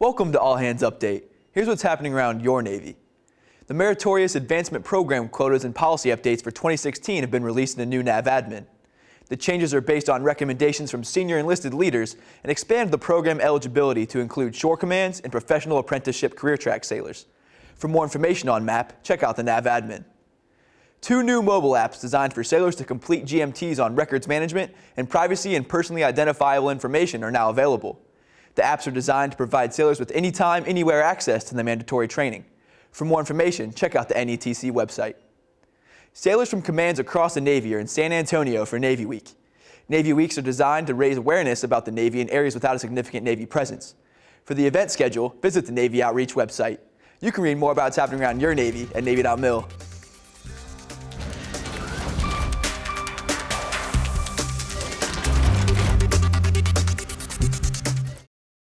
Welcome to All Hands Update. Here's what's happening around your Navy. The Meritorious Advancement Program quotas and policy updates for 2016 have been released in the new NAVADMIN. The changes are based on recommendations from senior enlisted leaders and expand the program eligibility to include shore commands and professional apprenticeship career track sailors. For more information on MAP, check out the NAVADMIN. Two new mobile apps designed for sailors to complete GMTs on records management and privacy and personally identifiable information are now available. The apps are designed to provide sailors with anytime, anywhere access to the mandatory training. For more information, check out the NETC website. Sailors from commands across the Navy are in San Antonio for Navy Week. Navy Weeks are designed to raise awareness about the Navy in areas without a significant Navy presence. For the event schedule, visit the Navy Outreach website. You can read more about what's happening around your Navy at Navy.mil.